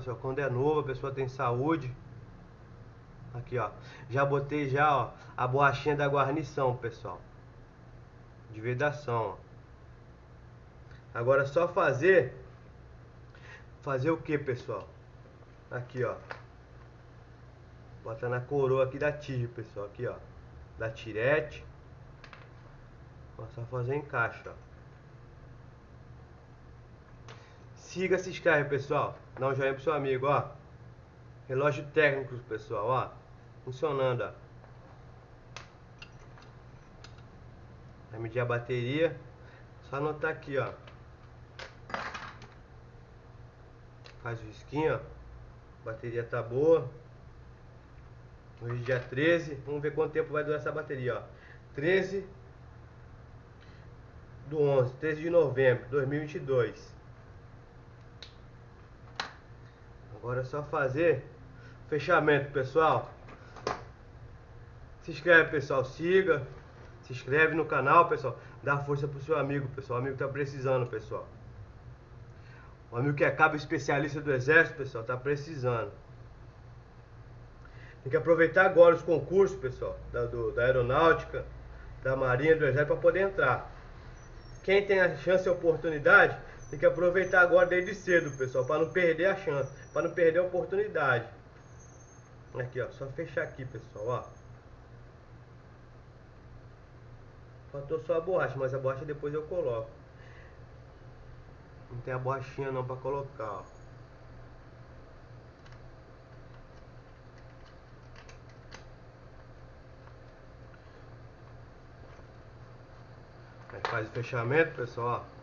Pessoal, quando é novo, a pessoa tem saúde. Aqui, ó. Já botei já, ó, a borrachinha da guarnição, pessoal. De vedação, ó. Agora é só fazer fazer o que, pessoal? Aqui, ó. Bota na coroa aqui da tige, pessoal, aqui, ó. Da tirete. Só fazer encaixe, ó. Siga, se inscreve, pessoal. Dá um joinha pro seu amigo, ó. Relógio técnico, pessoal, ó. Funcionando, ó. Vai medir a bateria. Só anotar aqui, ó. Faz o risquinho, ó. Bateria tá boa. Hoje é dia 13. Vamos ver quanto tempo vai durar essa bateria, ó. 13 do 11, 13 de novembro de 2022. Agora é só fazer fechamento, pessoal. Se inscreve, pessoal. Siga. Se inscreve no canal, pessoal. Dá força pro seu amigo, pessoal. O amigo tá precisando, pessoal. O amigo que é cabo especialista do exército, pessoal, tá precisando. Tem que aproveitar agora os concursos, pessoal, da, do, da aeronáutica, da marinha, do exército, para poder entrar. Quem tem a chance e a oportunidade, tem que aproveitar agora desde cedo, pessoal, para não perder a chance, para não perder a oportunidade. Aqui, ó, só fechar aqui, pessoal, ó. Faltou só a borracha, mas a borracha depois eu coloco. Não tem a borrachinha não para colocar, ó. Aí faz o fechamento, pessoal, ó.